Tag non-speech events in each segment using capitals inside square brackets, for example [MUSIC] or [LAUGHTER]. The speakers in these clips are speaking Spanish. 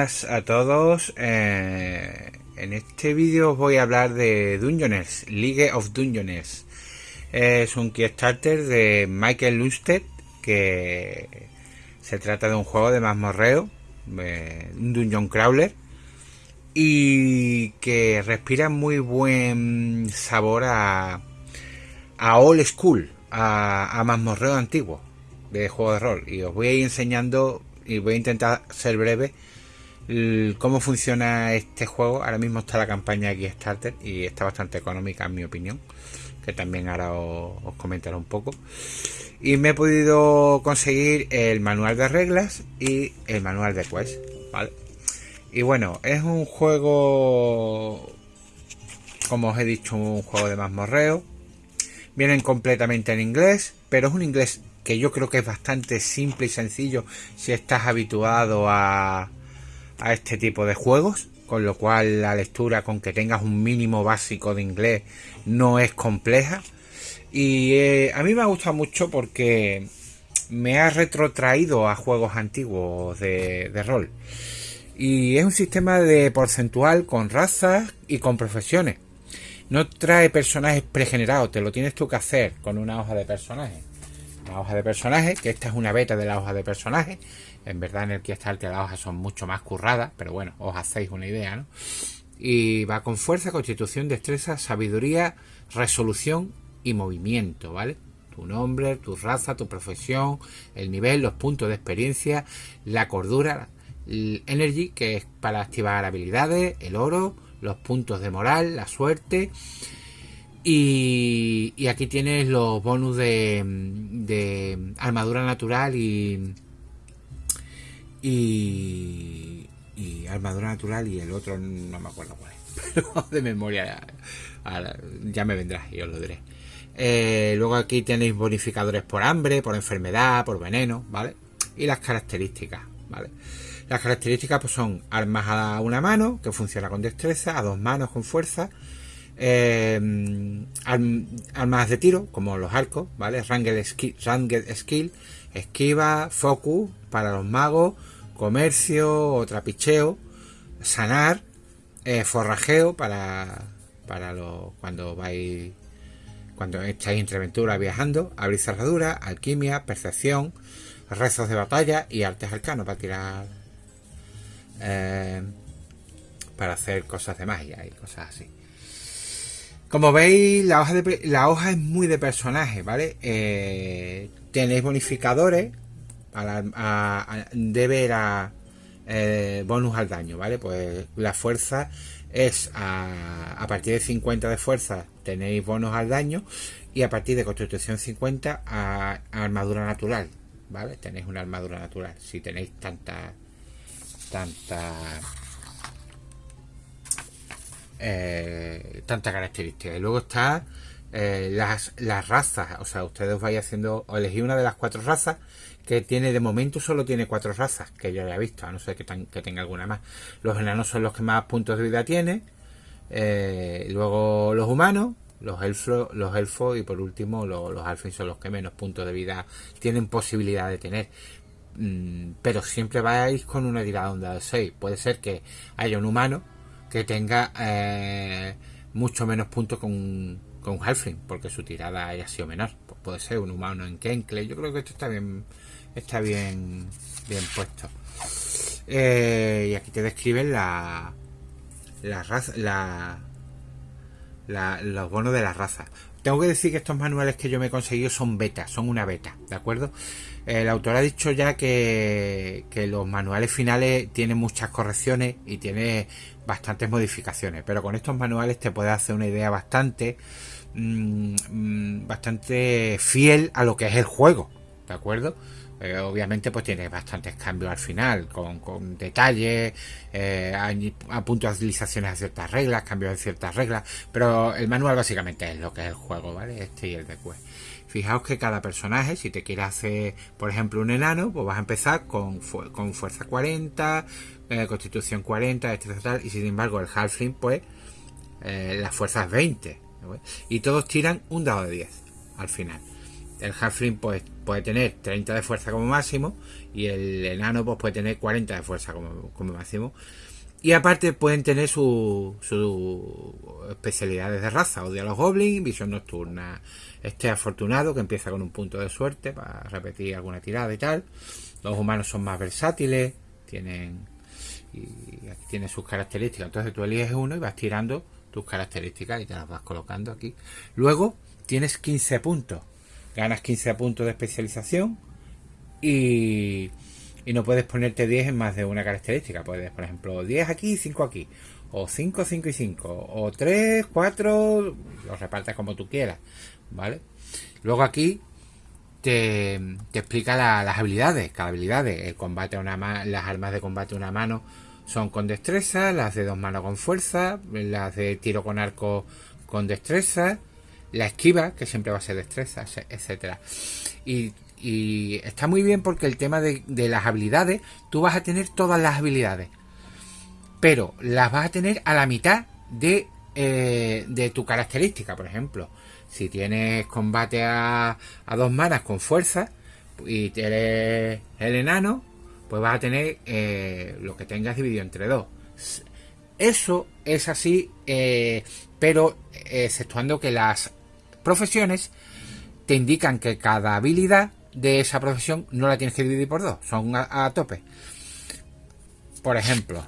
buenas a todos. Eh, en este vídeo os voy a hablar de Dungeoners, League of Dungeoners. Es un Kickstarter de Michael Lusted que se trata de un juego de mazmorreo, eh, un dungeon crawler y que respira muy buen sabor a, old school, a, a mazmorreo antiguo de juego de rol. Y os voy a ir enseñando y voy a intentar ser breve cómo funciona este juego. Ahora mismo está la campaña Kickstarter y está bastante económica en mi opinión, que también ahora os, comentaré un poco. Y me he podido conseguir el manual de reglas y el manual de quest, ¿vale? Y bueno, es un juego, como os he dicho, un juego de mazmorreo. Vienen completamente en inglés, pero es un inglés que yo creo que es bastante simple y sencillo si estás habituado a, a este tipo de juegos, con lo cual la lectura con que tengas un mínimo básico de inglés no es compleja. Y eh, a mí me ha gustado mucho porque me ha retrotraído a juegos antiguos de, rol. Y es un sistema de porcentual con razas y con profesiones. No trae personajes pregenerados, te lo tienes tú que hacer con una hoja de personajes la hoja de personaje, que esta es una beta de la hoja de personaje. En verdad en el que está las hojas son mucho más curradas, pero bueno, os hacéis una idea, ¿no? Y va con fuerza, constitución, destreza, sabiduría, resolución y movimiento, ¿vale? Tu nombre, tu raza, tu profesión, el nivel, los puntos de experiencia, la cordura, el energy, que es para activar habilidades, el oro, los puntos de moral, la suerte y, aquí tienes los bonus de, armadura natural y, y, armadura natural y el otro no me acuerdo cuál es, [LAUGHS] pero de memoria ya me vendrá y os lo diré. Eh, luego aquí tenéis bonificadores por hambre, por enfermedad, por veneno, ¿vale? Y las características, ¿vale? Las características pues son armas a una mano, que funciona con destreza, a dos manos con fuerza, eh, armas de tiro, como los arcos, ¿vale? Ranged skill, skill, esquiva, focus para los magos, comercio o trapicheo, sanar, eh, forrajeo para, para cuando vais cuando estáis entre aventura viajando, abrir cerradura, alquimia, percepción, rezos de batalla y artes arcanos para tirar eh, para hacer cosas de magia y cosas así. Como veis, la hoja, de, la hoja es muy de personaje, ¿vale? Eh, tenéis bonificadores a, ver a eh, bonus al daño, ¿vale? Pues la fuerza es a, partir de 50 de fuerza tenéis bonus al daño y a partir de constitución 50 a, armadura natural, ¿vale? Tenéis una armadura natural. Si tenéis tanta tanta eh, tanta característica. Y luego está eh, las, las razas, o sea, ustedes vais haciendo, o elegí una de las cuatro razas que tiene, de momento solo tiene cuatro razas, que yo haya visto, a no ser que, que tenga alguna más. Los enanos son los que más puntos de vida tiene, eh, luego los humanos, los elfos, los elfos y por último los, los alfins son los que menos puntos de vida tienen posibilidad de tener. Mm, pero siempre vais con una tirada onda de 6. Puede ser que haya un humano que tenga eh, mucho menos puntos con, con un Halfling, porque su tirada haya sido menor. Pues puede ser un humano en Kenkle. Yo creo que esto está bien, está bien, bien puesto. Eh, y aquí te describen la, la raza, la, los bonos de la raza. Tengo que decir que estos manuales que yo me he conseguido son beta, son una beta, ¿de acuerdo? El autor ha dicho ya que, que los manuales finales tienen muchas correcciones y tiene bastantes modificaciones, pero con estos manuales te puedes hacer una idea bastante mm, mm, bastante fiel a lo que es el juego, ¿de acuerdo? Eh, obviamente pues tiene bastantes cambios al final, con, detalles, eh, a, puntualizaciones a ciertas reglas, cambios de ciertas reglas, pero el manual básicamente es lo que es el juego, ¿vale? Este y el de Quest. Fijaos que cada personaje, si te quieres hacer, por ejemplo, un enano, pues vas a empezar con, con fuerza 40, eh, constitución 40, etc. Y sin embargo, el halfling, pues, eh, las fuerzas 20. Y todos tiran un dado de 10 al final. El Halfling pues puede tener 30 de fuerza como máximo y el enano pues puede tener 40 de fuerza como, máximo. Y aparte pueden tener sus su especialidades de raza, odia a los goblins, visión nocturna, este afortunado que empieza con un punto de suerte para repetir alguna tirada y tal. Los humanos son más versátiles, tienen y aquí tiene sus características. Entonces tú eliges uno y vas tirando tus características y te las vas colocando aquí. Luego tienes 15 puntos. Ganas 15 puntos de especialización y, y no puedes ponerte 10 en más de una característica. Puedes, por ejemplo, 10 aquí y 5 aquí. O 5, 5 y 5. O 3, 4. Los repartes como tú quieras. ¿Vale? Luego aquí te, explica las habilidades, cada habilidad, el combate a una las armas de combate a una mano son con destreza, las de dos manos con fuerza, las de tiro con arco con destreza, la esquiva, que siempre va a ser destreza, etcétera. Y, está muy bien porque el tema de, las habilidades, tú vas a tener todas las habilidades, pero las vas a tener a la mitad de, eh, de tu característica, por ejemplo. Si tienes combate a, dos manas con fuerza y eres el enano, pues vas a tener eh, lo que tengas dividido entre dos. Eso es así, eh, pero exceptuando que las profesiones te indican que cada habilidad de esa profesión no la tienes que dividir por dos, son a, tope. Por ejemplo,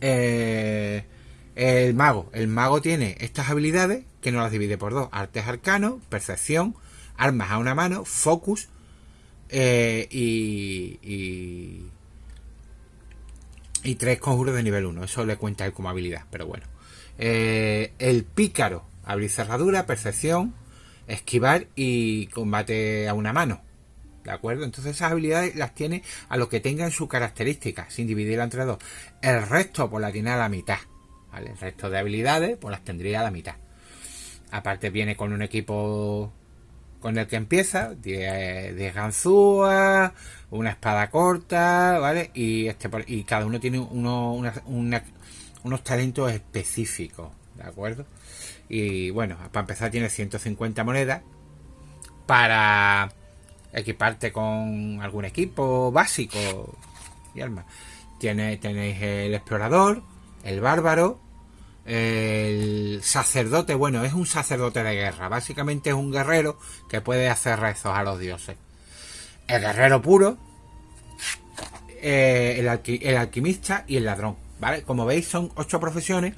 eh, el mago. El mago tiene estas habilidades que no las divide por dos. Artes arcano, percepción, armas a una mano, focus eh, y, y, tres conjuros de nivel 1. Eso le cuenta él como habilidad, pero bueno. Eh, el pícaro, abrir cerradura, percepción, esquivar y combate a una mano. ¿De acuerdo? Entonces esas habilidades las tiene a lo que tenga en su característica, sin dividirla entre dos. El resto pues la tiene a la mitad. El resto de habilidades pues las tendría a la mitad. Aparte viene con un equipo con el que empieza, de ganzúa, una espada corta, ¿vale? Y este y cada uno tiene unos talentos específicos, ¿de acuerdo? Y bueno, para empezar tiene 150 monedas para equiparte con algún equipo básico y armas. Tiene, tenéis el explorador, el bárbaro, el sacerdote, bueno, es un sacerdote de guerra. Básicamente es un guerrero que puede hacer rezos a los dioses. El guerrero puro, eh, el, alquimista y el ladrón. ¿Vale? Como veis, son ocho profesiones,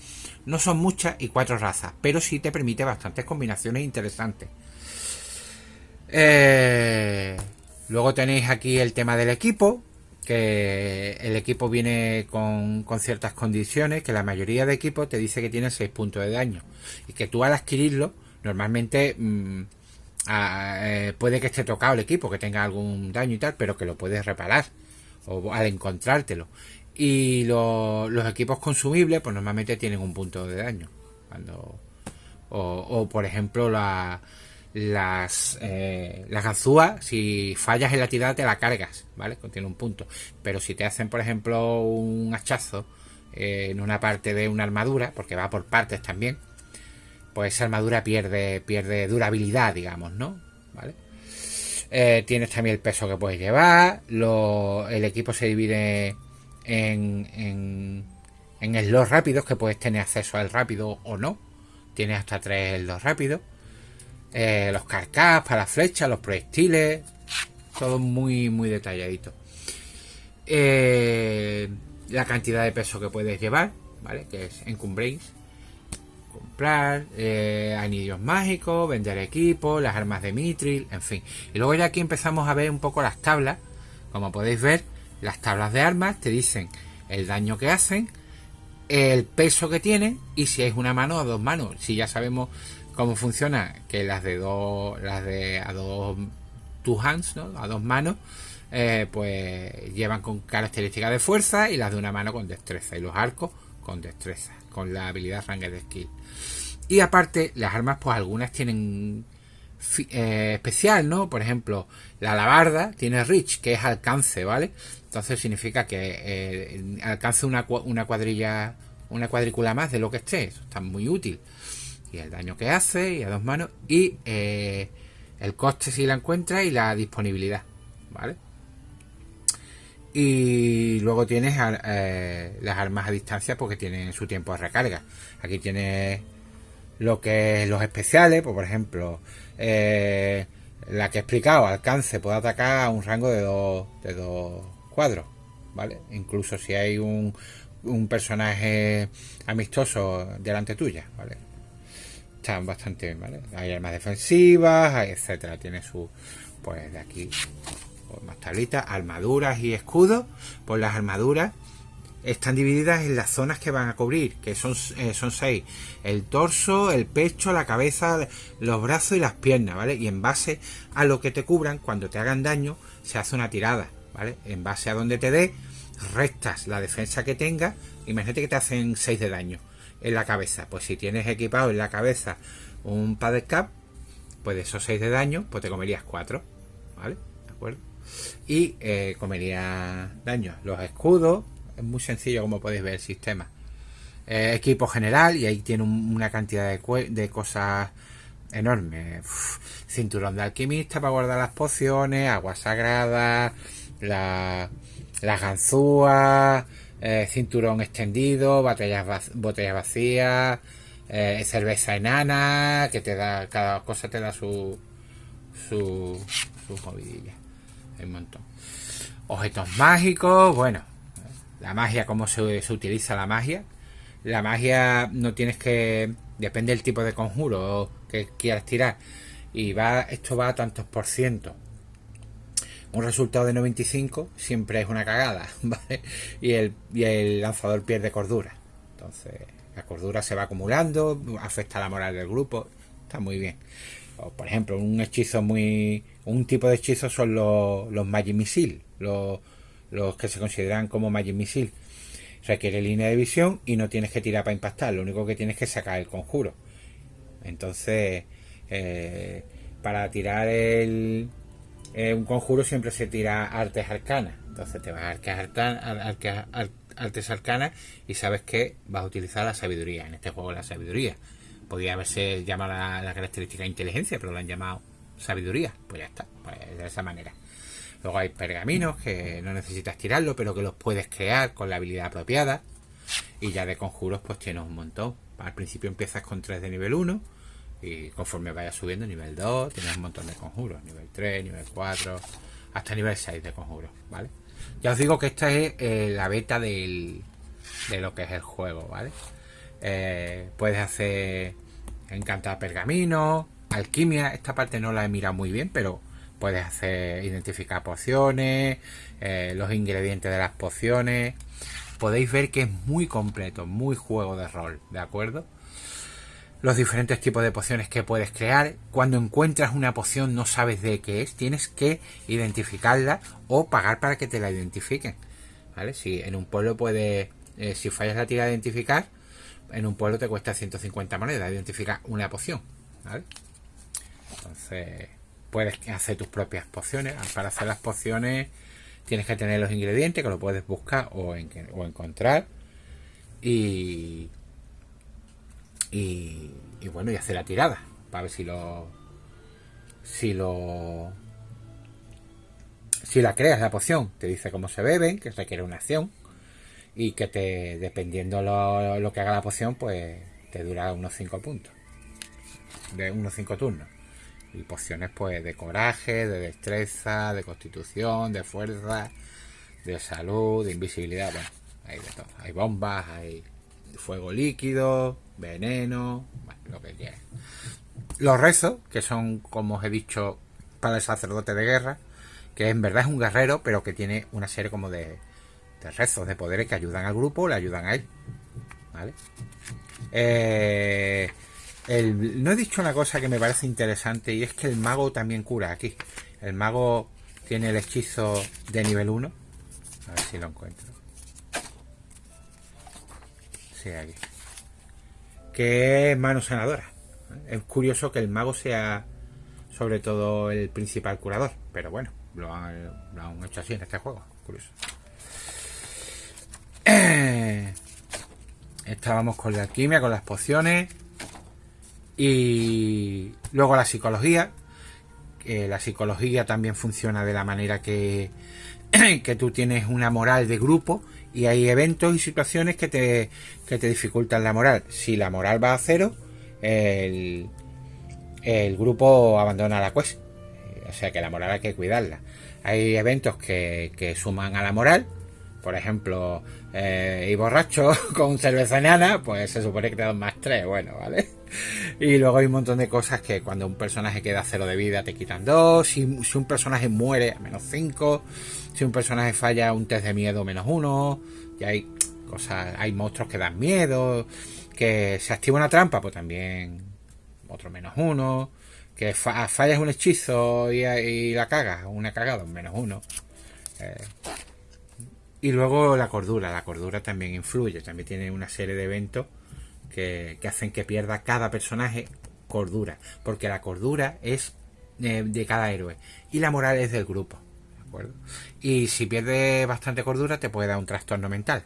no son muchas y cuatro razas, pero sí te permite bastantes combinaciones interesantes. Eh, luego tenéis aquí el tema del equipo, que el equipo viene con, ciertas condiciones, que la mayoría de equipos te dice que tiene 6 puntos de daño y que tú al adquirirlo normalmente mm, eh, puede que esté tocado el equipo, que tenga algún daño y tal, pero que lo puedes reparar o al encontrártelo. Y los equipos consumibles pues normalmente tienen un punto de daño. Cuando, o, por ejemplo la, las, eh, las ganzúas, si fallas en la tirada te la cargas, ¿vale? Contiene un punto. Pero si te hacen, por ejemplo, un hachazo eh, en una parte de una armadura, porque va por partes también, pues esa armadura pierde, pierde durabilidad, digamos, ¿no? ¿Vale? Eh, tienes también el peso que puedes llevar, el equipo se divide en, en, en slots rápidos, que puedes tener acceso al rápido o no. Tienes hasta tres slots rápidos. Eh, los carcas para las flechas, los proyectiles, todo muy, muy detalladito. Eh, la cantidad de peso que puedes llevar, ¿vale? Que es encumbréis. Comprar, eh, anillos mágicos, vender equipo, las armas de Mitril, en fin. Y luego ya aquí empezamos a ver un poco las tablas. Como podéis ver, las tablas de armas te dicen el daño que hacen, el peso que tienen y si es una mano o dos manos. Si ya sabemos cómo funciona que las de dos las de a dos two hands ¿no? a dos manos eh, pues llevan con características de fuerza y las de una mano con destreza y los arcos con destreza con la habilidad de skill y aparte las armas pues algunas tienen eh, especial no por ejemplo la alabarda tiene reach que es alcance vale entonces significa que eh, alcance una, una cuadrilla una cuadrícula más de lo que esté eso está muy útil y el daño que hace y a dos manos y eh, el coste si la encuentras y la disponibilidad, ¿vale? Y luego tienes las armas a distancia porque tienen su tiempo de recarga. Aquí tienes lo que los especiales, pues, por ejemplo, eh, la que he explicado, alcance, puede atacar a un rango de dos, de dos cuadros, ¿vale? Incluso si hay un, un personaje amistoso delante tuya, ¿vale? Están bastante bien, ¿vale? Hay armas defensivas, etcétera. Tiene su, pues de aquí, pues, más tablitas, armaduras y escudos. Pues las armaduras están divididas en las zonas que van a cubrir, que son, eh, son seis. El torso, el pecho, la cabeza, los brazos y las piernas, ¿vale? Y en base a lo que te cubran, cuando te hagan daño, se hace una tirada, ¿vale? En base a donde te dé, restas la defensa que tengas. Imagínate que te hacen 6 de daño en la cabeza. Pues si tienes equipado en la cabeza un pad cap, pues de esos 6 de daño, pues te comerías 4, ¿vale? ¿De acuerdo? Y eh, comería daño. Los escudos, es muy sencillo como podéis ver el sistema. Equipo general y ahí tiene una cantidad de, cosas enormes. cinturón de alquimista para guardar las pociones, agua sagrada, la, las ganzúas, eh, cinturón extendido, botellas, botellas vacías, eh, cerveza enana, que te da, cada cosa te da su, su, su movidilla. Hay un montón. Objetos mágicos, bueno, la magia, cómo se, se, utiliza la magia. La magia no tienes que. Depende del tipo de conjuro que quieras tirar. Y va, esto va a tantos por ciento. Un resultado de 95 siempre es una cagada. [LAUGHS] Y el, y el lanzador pierde cordura. Entonces, la cordura se va acumulando, afecta la moral del grupo. Está muy bien. O, por ejemplo, un hechizo muy. Un tipo de hechizo son los, los Magic. Los los que se consideran como Magic Missile. Requiere línea de visión y no tienes que tirar para impactar, lo único que tienes que sacar el conjuro. Entonces, eh, para tirar el, eh, un conjuro siempre se tira artes arcanas. Entonces te vas a artes, arcanas, artes arcanas y sabes que vas a utilizar la sabiduría. En este juego la sabiduría. Podría haberse llamado la, la característica inteligencia, pero lo han llamado sabiduría. Pues ya está, pues de esa manera. Luego hay pergaminos que no necesitas tirarlo, pero que los puedes crear con la habilidad apropiada. Y ya de conjuros pues tienes un montón. Al principio empiezas con 3 de nivel 1 y conforme vayas subiendo nivel 2 tienes un montón de conjuros. Nivel 3, nivel 4, hasta nivel 6 de conjuros, ¿vale? Ya os digo que esta es eh, la beta del, de lo que es el juego, ¿vale? Eh, puedes hacer encantar pergaminos, alquimia, esta parte no la he mirado muy bien, pero puedes hacer identificar pociones, eh, los ingredientes de las pociones. Podéis ver que es muy completo, muy juego de rol, ¿de acuerdo? Los diferentes tipos de pociones que puedes crear. Cuando encuentras una poción no sabes de qué es, tienes que identificarla o pagar para que te la identifiquen. ¿Vale? Si en un pueblo puede, eh, si fallas la tira de identificar, en un pueblo te cuesta 150 monedas identificar una poción. Entonces, puedes hacer tus propias pociones. Para hacer las pociones tienes que tener los ingredientes que lo puedes buscar o, encontrar. Y, y, bueno, y hacer la tirada para ver si lo si lo si la creas la poción te dice cómo se beben que requiere una acción y que te dependiendo lo, lo que haga la poción pues te dura unos 5 puntos de unos 5 turnos y pociones pues de coraje, de destreza, de constitución, de fuerza, de salud, de invisibilidad, bueno, hay de todo. Hay bombas, hay fuego líquido, veneno, bueno, lo que quieras. Los rezos, que son, como os he dicho, para el sacerdote de guerra, que en verdad es un guerrero, pero que tiene una serie como de, de rezos, de poderes que ayudan al grupo, le ayudan a él. ¿Vale? Eh, no he dicho una cosa que me parece interesante y es que el mago también cura aquí. El mago tiene el hechizo de nivel 1. A ver si lo encuentro. Sí, aquí. Que es mano sanadora. Es curioso que el mago sea sobre todo el principal curador. Pero bueno, lo han, hecho así en este juego. Curioso. [CLEARS THROAT] Estábamos con la alquimia, con las pociones. Y luego la psicología, eh, la psicología también funciona de la manera que, [CLEARS THROAT] que tú tienes una moral de grupo y hay eventos y situaciones que te, que te dificultan la moral. Si la moral va a cero, el, el grupo abandona la quest. O sea que la moral hay que cuidarla. Hay eventos que, que suman a la moral. Por ejemplo, eh, y borracho [LAUGHS] con cerveza enana, pues se supone que te dan más tres, bueno, ¿vale? [LAUGHS] Y luego hay un montón de cosas que cuando un personaje queda cero de vida te quitan dos, si, un personaje muere menos cinco, si un personaje falla un test de miedo menos uno, y hay cosas, hay monstruos que dan miedo, que se activa una trampa, pues también otro menos uno, que fallas un hechizo y, la cagas, una cagada, menos uno. Eh, y luego la cordura, la cordura también influye, también tiene una serie de eventos que, hacen que pierda cada personaje cordura, porque la cordura es eh, de cada héroe y la moral es del grupo, ¿de acuerdo? Y si pierde bastante cordura te puede dar un trastorno mental.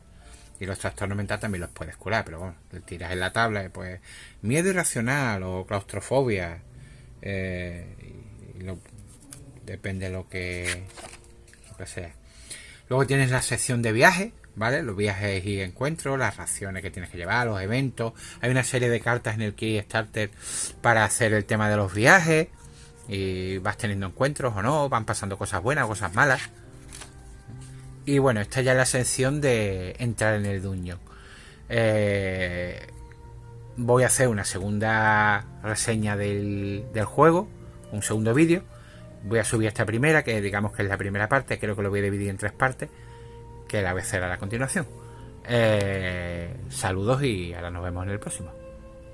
Y los trastornos mentales también los puedes curar, pero bueno, le tiras en la tabla, pues miedo irracional o claustrofobia, eh, depende de lo que, lo que sea. Luego tienes la sección de viajes, ¿vale? Los viajes y encuentros, las raciones que tienes que llevar, los eventos. Hay una serie de cartas en el Kickstarter para hacer el tema de los viajes. Y vas teniendo encuentros o no, van pasando cosas buenas, cosas malas. Y bueno, esta ya es la sección de entrar en el dungeon. Eh, voy a hacer una segunda reseña del, del juego, un segundo vídeo voy a subir esta primera, que digamos que es la primera parte, creo que lo voy a dividir en tres partes, que la hacer a la continuación. Eh, saludos y ahora nos vemos en el próximo.